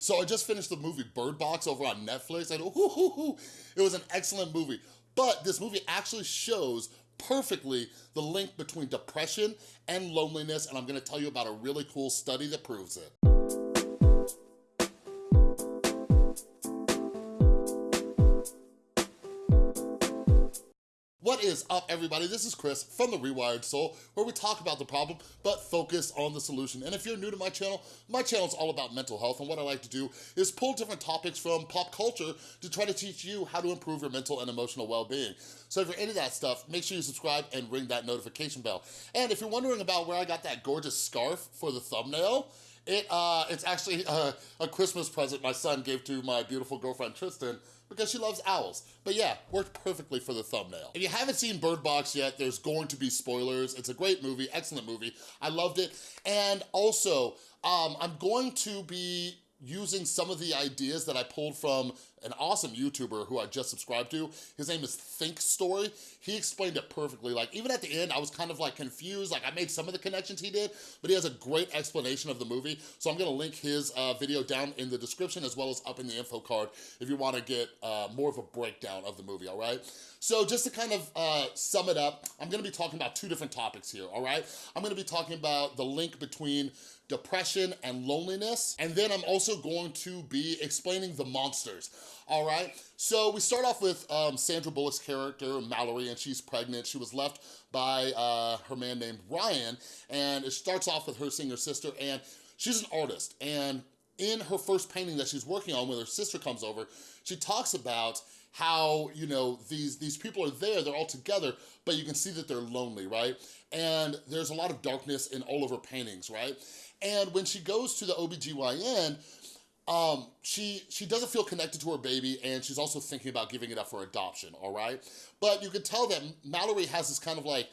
So I just finished the movie Bird Box over on Netflix and it was an excellent movie. But this movie actually shows perfectly the link between depression and loneliness and I'm gonna tell you about a really cool study that proves it. What is up, everybody? This is Chris from The Rewired Soul, where we talk about the problem, but focus on the solution. And if you're new to my channel, my channel is all about mental health, and what I like to do is pull different topics from pop culture to try to teach you how to improve your mental and emotional well-being. So if you're into that stuff, make sure you subscribe and ring that notification bell. And if you're wondering about where I got that gorgeous scarf for the thumbnail, it uh, It's actually a, a Christmas present my son gave to my beautiful girlfriend, Tristan, because she loves owls. But yeah, worked perfectly for the thumbnail. If you haven't seen Bird Box yet, there's going to be spoilers. It's a great movie, excellent movie. I loved it. And also, um, I'm going to be using some of the ideas that I pulled from an awesome YouTuber who I just subscribed to. His name is Think Story. He explained it perfectly. Like even at the end, I was kind of like confused. Like I made some of the connections he did, but he has a great explanation of the movie. So I'm gonna link his uh, video down in the description as well as up in the info card if you wanna get uh, more of a breakdown of the movie, all right? So just to kind of uh, sum it up, I'm gonna be talking about two different topics here, all right? I'm gonna be talking about the link between depression and loneliness, and then I'm also going to be explaining the monsters all right? So we start off with um, Sandra Bullock's character, Mallory, and she's pregnant. She was left by uh, her man named Ryan, and it starts off with her seeing her sister, and she's an artist, and in her first painting that she's working on when her sister comes over, she talks about how, you know, these, these people are there, they're all together, but you can see that they're lonely, right? And there's a lot of darkness in all of her paintings, right? And when she goes to the OBGYN, um, she, she doesn't feel connected to her baby and she's also thinking about giving it up for adoption, all right? But you can tell that Mallory has this kind of like,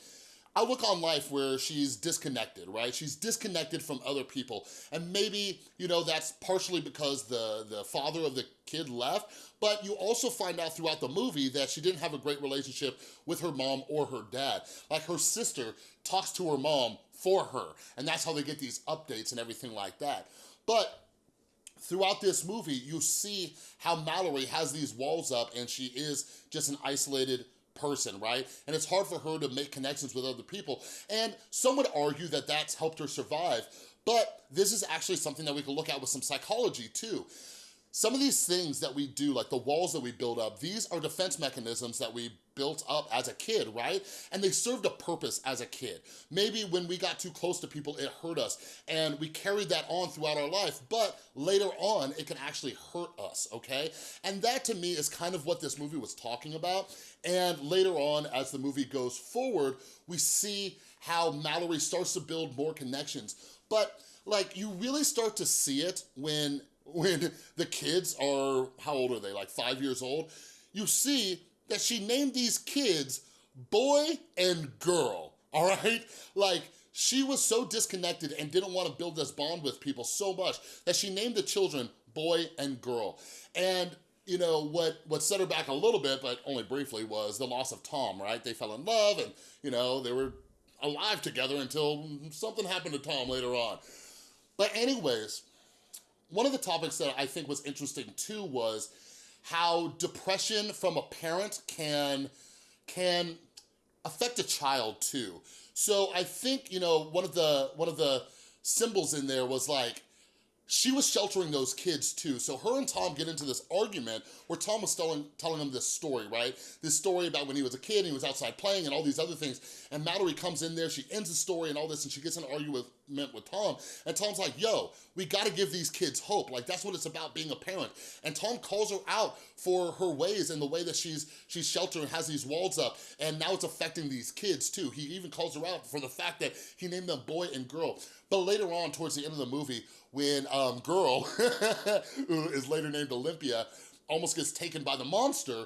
outlook on life where she's disconnected, right? She's disconnected from other people. And maybe, you know, that's partially because the, the father of the kid left, but you also find out throughout the movie that she didn't have a great relationship with her mom or her dad. Like her sister talks to her mom for her, and that's how they get these updates and everything like that. But throughout this movie, you see how Mallory has these walls up and she is just an isolated person, right? And it's hard for her to make connections with other people. And some would argue that that's helped her survive, but this is actually something that we can look at with some psychology too. Some of these things that we do, like the walls that we build up, these are defense mechanisms that we built up as a kid, right? And they served a purpose as a kid. Maybe when we got too close to people, it hurt us, and we carried that on throughout our life, but later on, it can actually hurt us, okay? And that to me is kind of what this movie was talking about, and later on, as the movie goes forward, we see how Mallory starts to build more connections, but like you really start to see it when when the kids are, how old are they, like five years old? You see that she named these kids boy and girl, all right? Like, she was so disconnected and didn't want to build this bond with people so much that she named the children boy and girl. And you know, what, what set her back a little bit, but only briefly, was the loss of Tom, right? They fell in love and, you know, they were alive together until something happened to Tom later on. But anyways, one of the topics that I think was interesting too was how depression from a parent can, can affect a child too. So I think, you know, one of the, one of the symbols in there was like, she was sheltering those kids too. So her and Tom get into this argument where Tom was telling, telling him this story, right? This story about when he was a kid and he was outside playing and all these other things. And Mallory comes in there, she ends the story and all this and she gets an argument with, with Tom. And Tom's like, yo, we gotta give these kids hope. Like that's what it's about being a parent. And Tom calls her out for her ways and the way that she's she's sheltering, has these walls up. And now it's affecting these kids too. He even calls her out for the fact that he named them boy and girl. But later on, towards the end of the movie, when um, Girl, who is later named Olympia, almost gets taken by the monster,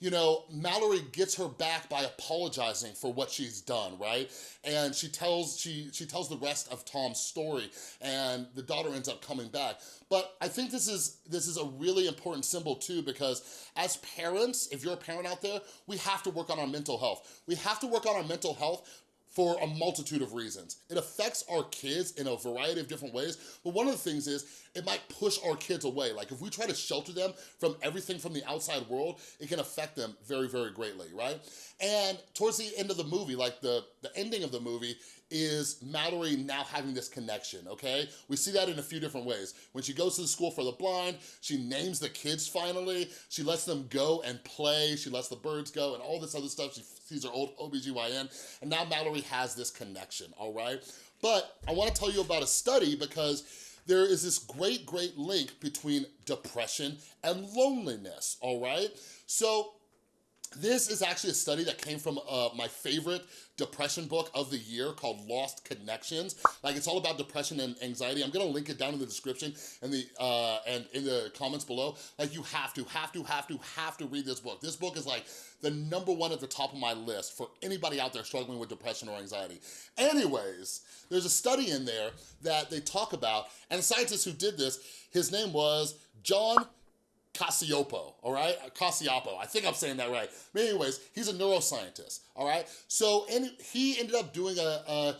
you know, Mallory gets her back by apologizing for what she's done, right? And she tells she she tells the rest of Tom's story and the daughter ends up coming back. But I think this is this is a really important symbol too because as parents, if you're a parent out there, we have to work on our mental health. We have to work on our mental health for a multitude of reasons. It affects our kids in a variety of different ways, but one of the things is it might push our kids away. Like if we try to shelter them from everything from the outside world, it can affect them very, very greatly, right? And towards the end of the movie, like the, the ending of the movie, is Mallory now having this connection, okay? We see that in a few different ways. When she goes to the school for the blind, she names the kids finally, she lets them go and play, she lets the birds go and all this other stuff. She sees her old OBGYN, and now Mallory has this connection, all right? But I wanna tell you about a study because there is this great, great link between depression and loneliness, all right? So this is actually a study that came from uh, my favorite depression book of the year called Lost Connections. Like it's all about depression and anxiety. I'm gonna link it down in the description and the uh, and in the comments below. Like you have to, have to, have to, have to read this book. This book is like the number one at the top of my list for anybody out there struggling with depression or anxiety. Anyways, there's a study in there that they talk about, and the scientist who did this, his name was John Cacioppo, all right? Cacioppo, I think I'm saying that right. But anyways, he's a neuroscientist, all right? So and he ended up doing a, a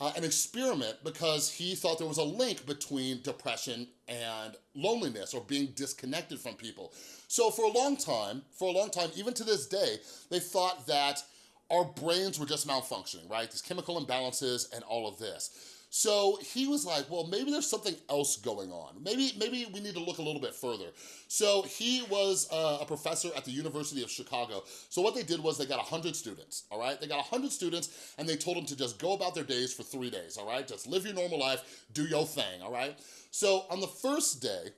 uh, an experiment because he thought there was a link between depression and loneliness or being disconnected from people. So for a long time, for a long time, even to this day, they thought that our brains were just malfunctioning, right? These chemical imbalances and all of this. So he was like, well, maybe there's something else going on. Maybe, maybe we need to look a little bit further. So he was uh, a professor at the University of Chicago. So what they did was they got 100 students, all right? They got 100 students and they told them to just go about their days for three days, all right? Just live your normal life, do your thing, all right? So on the first day,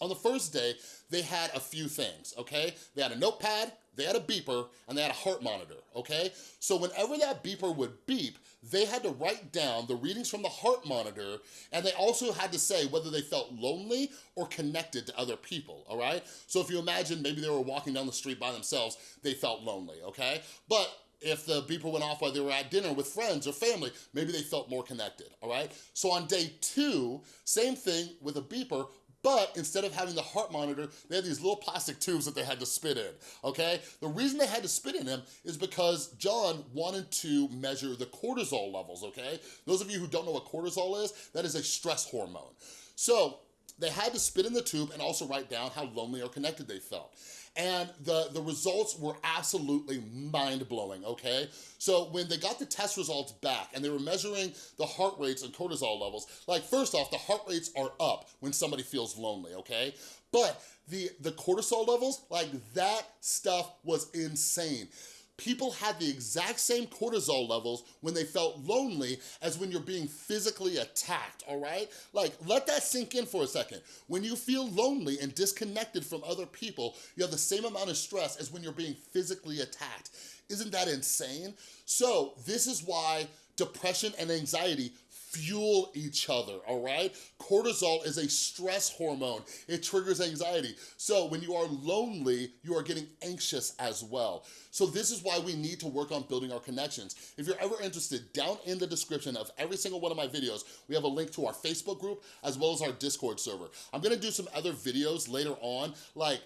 on the first day, they had a few things, okay? They had a notepad, they had a beeper, and they had a heart monitor, okay? So whenever that beeper would beep, they had to write down the readings from the heart monitor, and they also had to say whether they felt lonely or connected to other people, all right? So if you imagine maybe they were walking down the street by themselves, they felt lonely, okay? But if the beeper went off while they were at dinner with friends or family, maybe they felt more connected, all right? So on day two, same thing with a beeper, but instead of having the heart monitor, they had these little plastic tubes that they had to spit in, okay? The reason they had to spit in them is because John wanted to measure the cortisol levels, okay? Those of you who don't know what cortisol is, that is a stress hormone. So they had to spit in the tube and also write down how lonely or connected they felt. And the, the results were absolutely mind-blowing, okay? So when they got the test results back and they were measuring the heart rates and cortisol levels, like first off, the heart rates are up when somebody feels lonely, okay? But the, the cortisol levels, like that stuff was insane people had the exact same cortisol levels when they felt lonely as when you're being physically attacked, all right? Like, let that sink in for a second. When you feel lonely and disconnected from other people, you have the same amount of stress as when you're being physically attacked. Isn't that insane? So this is why depression and anxiety fuel each other, all right? Cortisol is a stress hormone. It triggers anxiety. So when you are lonely, you are getting anxious as well. So this is why we need to work on building our connections. If you're ever interested, down in the description of every single one of my videos, we have a link to our Facebook group as well as our Discord server. I'm gonna do some other videos later on, like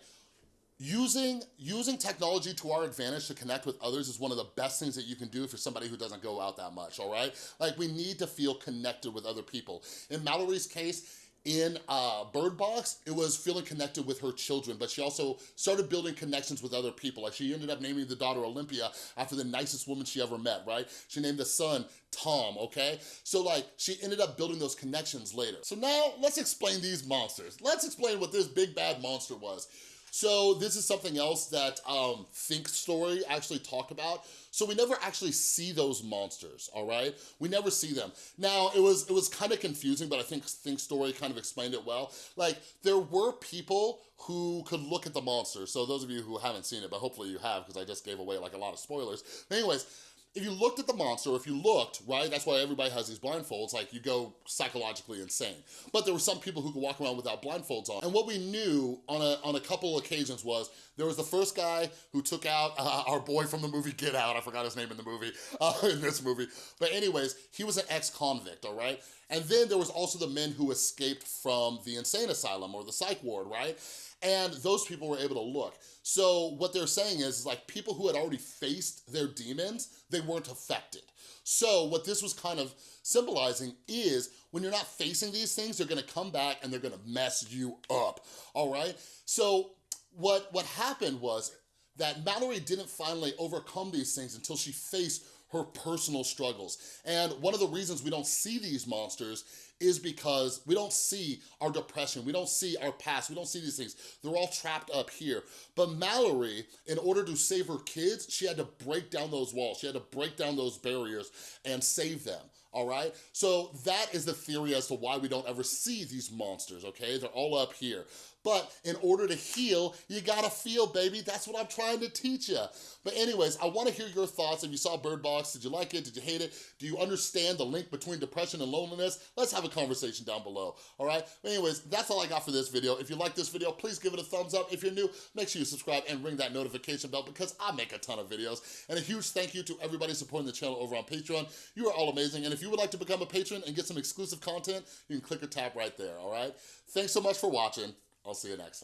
Using, using technology to our advantage to connect with others is one of the best things that you can do for somebody who doesn't go out that much, all right? Like we need to feel connected with other people. In Mallory's case, in uh, Bird Box, it was feeling connected with her children, but she also started building connections with other people. Like she ended up naming the daughter Olympia after the nicest woman she ever met, right? She named the son Tom, okay? So like, she ended up building those connections later. So now, let's explain these monsters. Let's explain what this big bad monster was. So this is something else that um, Think Story actually talked about. So we never actually see those monsters, all right? We never see them. Now, it was it was kind of confusing, but I think Think Story kind of explained it well. Like, there were people who could look at the monster. So those of you who haven't seen it, but hopefully you have, because I just gave away like a lot of spoilers. But anyways, if you looked at the monster, if you looked, right, that's why everybody has these blindfolds, like you go psychologically insane. But there were some people who could walk around without blindfolds on. And what we knew on a, on a couple occasions was there was the first guy who took out uh, our boy from the movie Get Out, I forgot his name in the movie, uh, in this movie. But anyways, he was an ex-convict, all right? And then there was also the men who escaped from the insane asylum or the psych ward, right? And those people were able to look. So what they're saying is, is like people who had already faced their demons, they weren't affected. So what this was kind of symbolizing is when you're not facing these things, they're gonna come back and they're gonna mess you up, all right? So what, what happened was that Mallory didn't finally overcome these things until she faced her personal struggles. And one of the reasons we don't see these monsters is because we don't see our depression, we don't see our past, we don't see these things. They're all trapped up here. But Mallory, in order to save her kids, she had to break down those walls, she had to break down those barriers and save them all right? So that is the theory as to why we don't ever see these monsters, okay? They're all up here. But in order to heal, you gotta feel, baby. That's what I'm trying to teach you. But anyways, I wanna hear your thoughts. If you saw Bird Box, did you like it? Did you hate it? Do you understand the link between depression and loneliness? Let's have a conversation down below, all right? But anyways, that's all I got for this video. If you like this video, please give it a thumbs up. If you're new, make sure you subscribe and ring that notification bell because I make a ton of videos. And a huge thank you to everybody supporting the channel over on Patreon. You are all amazing. And if you would like to become a patron and get some exclusive content, you can click or tap right there, all right? Thanks so much for watching. I'll see you next time.